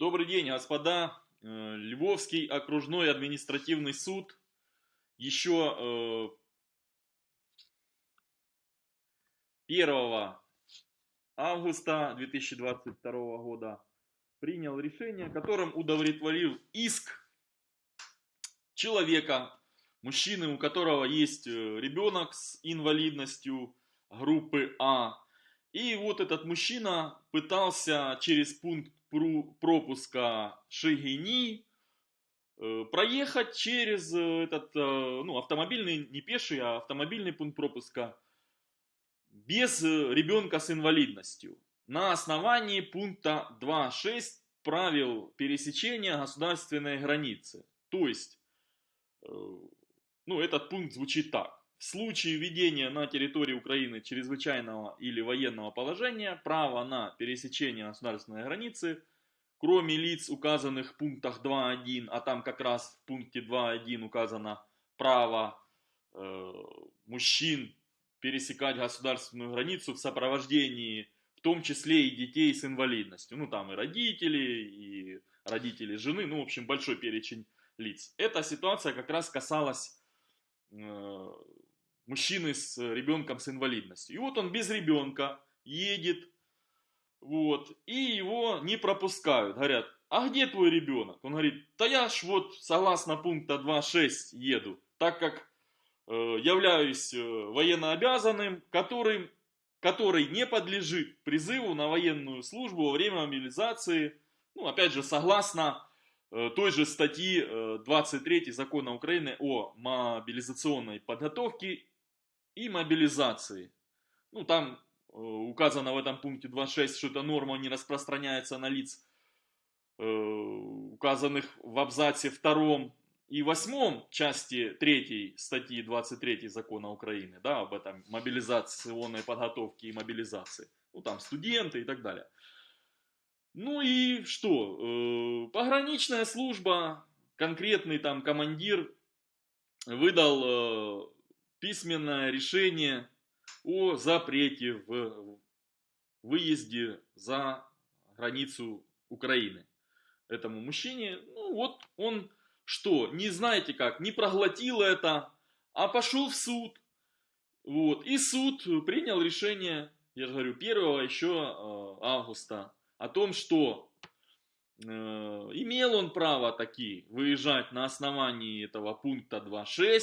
Добрый день, господа. Э, Львовский окружной административный суд еще 1 э, августа 2022 года принял решение, которым удовлетворил иск человека, мужчины, у которого есть э, ребенок с инвалидностью группы А. И вот этот мужчина пытался через пункт пропуска Шигини э, проехать через э, этот, ну, автомобильный, не пеший, а автомобильный пункт пропуска без ребенка с инвалидностью на основании пункта 2.6 правил пересечения государственной границы. То есть ну, этот пункт звучит так. В случае введения на территории Украины чрезвычайного или военного положения право на пересечение государственной границы, кроме лиц, указанных в пунктах 2.1, а там как раз в пункте 2.1 указано право э, мужчин пересекать государственную границу в сопровождении, в том числе и детей с инвалидностью. Ну, там и родители, и родители жены, ну, в общем, большой перечень лиц. Эта ситуация как раз касалась э, мужчины с ребенком с инвалидностью. И вот он без ребенка едет, вот, и его не пропускают. Говорят, а где твой ребенок? Он говорит, да я ж вот согласно пункта 2.6 еду, так как э, являюсь э, военнообязанным, которым, который не подлежит призыву на военную службу во время мобилизации, ну, опять же, согласно Э, той же статьи 23 э, закона Украины о мобилизационной подготовке и мобилизации. Ну, там э, указано в этом пункте 26, что эта норма не распространяется на лиц, указанных в абзаце 2 и 8 части 3 статьи 23 закона Украины, да, об этом мобилизационной подготовке и мобилизации. Ну, там студенты и так далее. Ну и что? Э, пограничная служба, конкретный там командир выдал э, письменное решение о запрете в выезде за границу Украины этому мужчине. Ну вот он что, не знаете как, не проглотил это, а пошел в суд. Вот. И суд принял решение, я же говорю, 1 еще э, августа о том, что э, имел он право таки выезжать на основании этого пункта 2.6,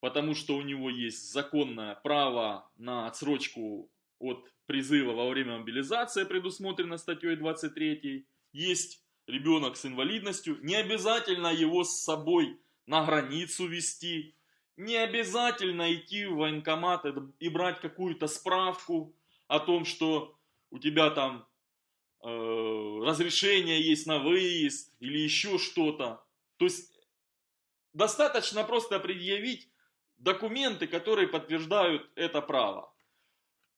потому что у него есть законное право на отсрочку от призыва во время мобилизации, предусмотрено статьей 23. Есть ребенок с инвалидностью, не обязательно его с собой на границу вести, не обязательно идти в военкомат и брать какую-то справку о том, что у тебя там Э, разрешение есть на выезд или еще что-то. То есть достаточно просто предъявить документы, которые подтверждают это право.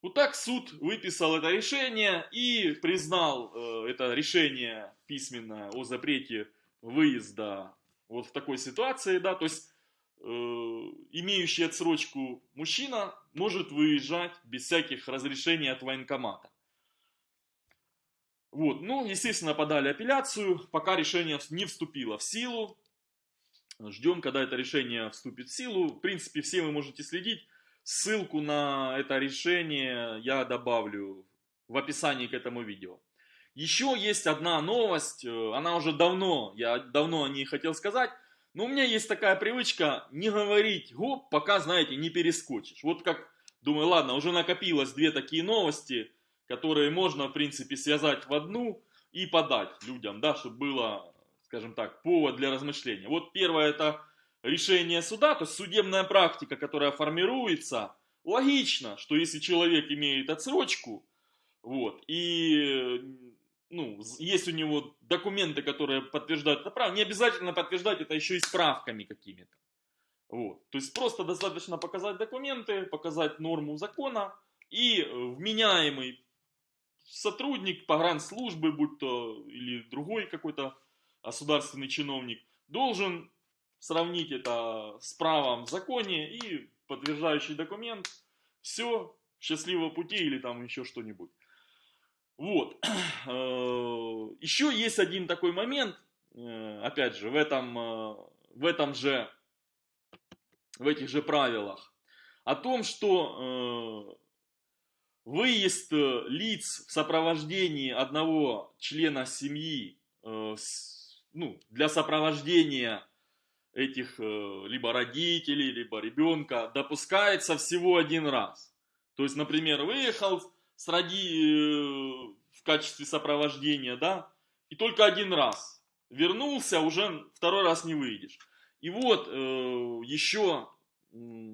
Вот так суд выписал это решение и признал э, это решение письменное о запрете выезда вот в такой ситуации, да, то есть э, имеющий отсрочку мужчина может выезжать без всяких разрешений от военкомата. Вот, ну, естественно, подали апелляцию, пока решение не вступило в силу. Ждем, когда это решение вступит в силу. В принципе, все вы можете следить. Ссылку на это решение я добавлю в описании к этому видео. Еще есть одна новость, э, она уже давно, я давно о ней хотел сказать, но у меня есть такая привычка не говорить гоп, пока, знаете, не перескочишь. Вот как, думаю, ладно, уже накопилось две такие новости, которые можно, в принципе, связать в одну и подать людям, да, чтобы было, скажем так, повод для размышления. Вот первое это решение суда, то есть судебная практика, которая формируется. Логично, что если человек имеет отсрочку, вот, и ну, есть у него документы, которые подтверждают это право, не обязательно подтверждать это еще и справками какими-то. Вот. То есть просто достаточно показать документы, показать норму закона, и вменяемый сотрудник погранслужбы, будь то или другой какой-то государственный чиновник, должен сравнить это с правом в законе и подтверждающий документ, все, счастливого пути или там еще что-нибудь. Вот. Еще есть один такой момент, опять же, в этом, в этом же, в этих же правилах, о том, что выезд лиц в сопровождении одного члена семьи ну, для сопровождения этих э, либо родителей, либо ребенка допускается всего один раз. То есть, например, выехал с роди... Э, в качестве сопровождения, да, и только один раз. Вернулся, уже второй раз не выйдешь. И вот э, еще 10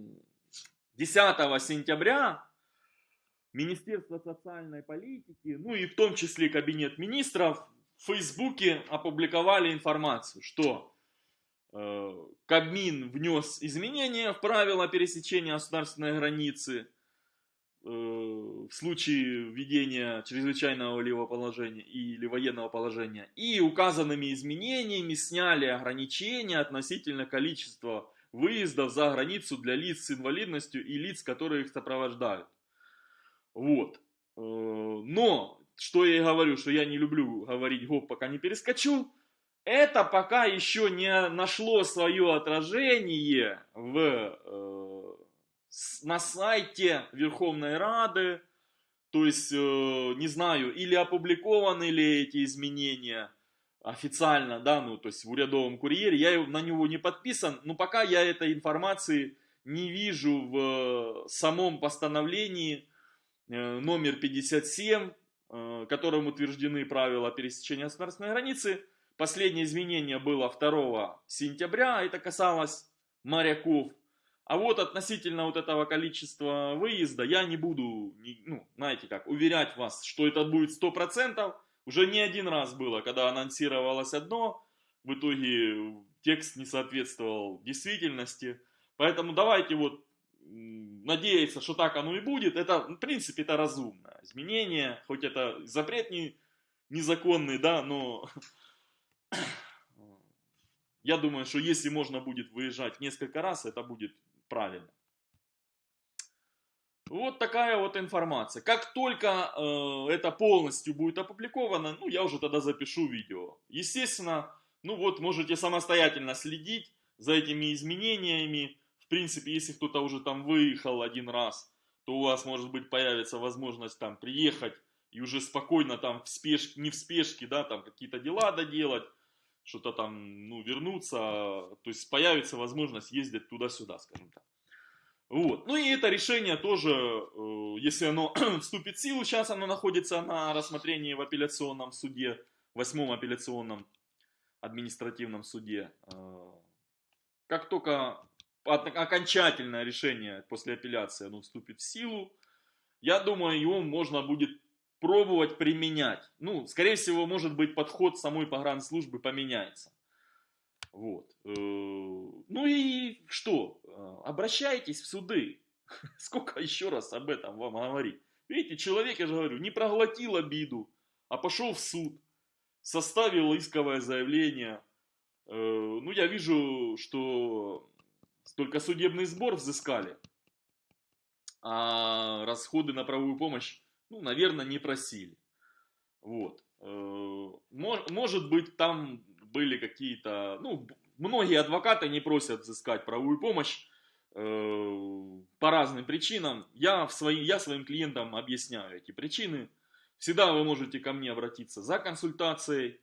сентября Министерство социальной политики, ну и в том числе Кабинет министров, Фейсбуке опубликовали информацию, что э, Кабмин внес изменения в правила пересечения государственной границы э, в случае введения чрезвычайного левого положения или военного положения. И указанными изменениями сняли ограничения относительно количества выездов за границу для лиц с инвалидностью и лиц, которые их сопровождают. Вот. Э, но что я и говорю, что я не люблю говорить гоп, пока не перескочу, это пока еще не нашло свое отражение в, э, на сайте Верховной Рады, то есть, э, не знаю, или опубликованы ли эти изменения официально, да, ну, то есть в урядовом курьере, я на него не подписан, но пока я этой информации не вижу в самом постановлении э, номер 57 Э, которым утверждены правила пересечения государственной границы. Последнее изменение было 2 сентября, это касалось моряков. А вот относительно вот этого количества выезда я не буду, ну, знаете как, уверять вас, что это будет 100%. Уже не один раз было, когда анонсировалось одно, в итоге текст не соответствовал действительности. Поэтому давайте вот надеяться, что так оно и будет, это, в принципе, это разумно. Изменение, хоть это запрет не, незаконный, да, но я думаю, что если можно будет выезжать несколько раз, это будет правильно. Вот такая вот информация. Как только э, это полностью будет опубликовано, ну, я уже тогда запишу видео. Естественно, ну вот, можете самостоятельно следить за этими изменениями принципе, если кто-то уже там выехал один раз, то у вас, может быть, появится возможность там приехать и уже спокойно там в спешке, не в спешке, да, там какие-то дела доделать, что-то там, ну, вернуться, то есть появится возможность ездить туда-сюда, скажем так. Вот. Ну и это решение тоже, э, если оно вступит в силу, сейчас оно находится на рассмотрении в апелляционном суде, восьмом апелляционном административном суде. Э, как только окончательное решение после апелляции оно вступит в силу, я думаю, его можно будет пробовать применять. Ну, скорее всего, может быть, подход самой погранслужбы поменяется. Вот. Э, ну и что? Э, обращайтесь в суды. Сколько еще раз об этом вам говорить? Видите, человек, я же говорю, не проглотил обиду, а пошел в суд, составил исковое заявление. Э, ну, я вижу, что только судебный сбор взыскали, а расходы на правовую помощь, ну, наверное, не просили. Вот. Э, может быть, там были какие-то, ну, многие адвокаты не просят взыскать правовую помощь э, по разным причинам. Я, в свои, я своим клиентам объясняю эти причины. Всегда вы можете ко мне обратиться за консультацией.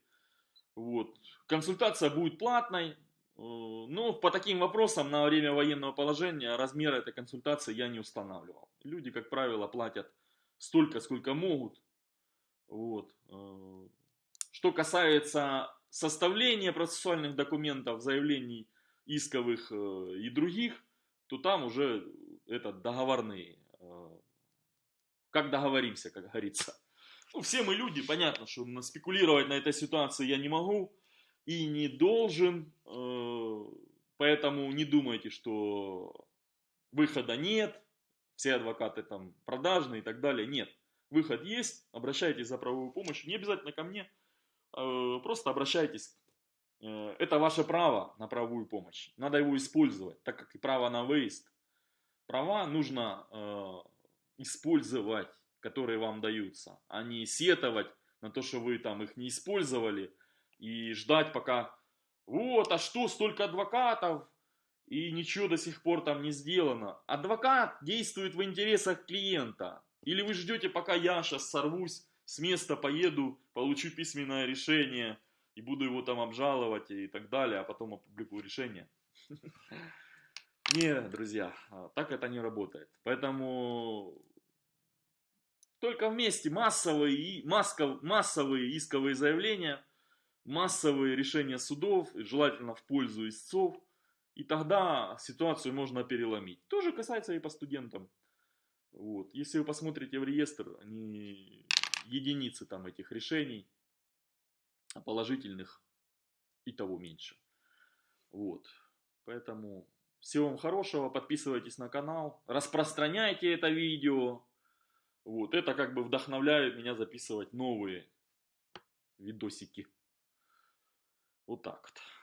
Вот. Консультация будет платной, ну, по таким вопросам на время военного положения размер этой консультации я не устанавливал. Люди, как правило, платят столько, сколько могут. Вот. Э, что касается составления процессуальных документов, заявлений исковых э, и других, то там уже это договорные. Как договоримся, как говорится. Ну, все мы люди, понятно, что спекулировать на этой ситуации я не могу и не должен, э, поэтому не думайте, что выхода нет, все адвокаты там продажные и так далее. Нет, выход есть, обращайтесь за правовую помощь, не обязательно ко мне, э, просто обращайтесь. Э, это ваше право на правовую помощь, надо его использовать, так как и право на выезд. Права нужно использовать, которые вам даются, а не сетовать на то, что вы там их не использовали, и ждать пока, вот, а что, столько адвокатов, и ничего до сих пор там не сделано. Адвокат действует в интересах клиента. Или вы ждете, пока я сейчас сорвусь, с места поеду, получу письменное решение, и буду его там обжаловать и так далее, а потом опубликую решение. Не, друзья, а, так это не работает. Поэтому только вместе массовые, массов, массовые исковые заявления, массовые решения судов, желательно в пользу истцов, и тогда ситуацию можно переломить. Тоже касается и по студентам. Вот. Если вы посмотрите в реестр, они единицы там этих решений, а положительных и того меньше. Вот. Поэтому всего вам хорошего, подписывайтесь на канал, распространяйте это видео. Вот, это как бы вдохновляет меня записывать новые видосики. Вот так вот.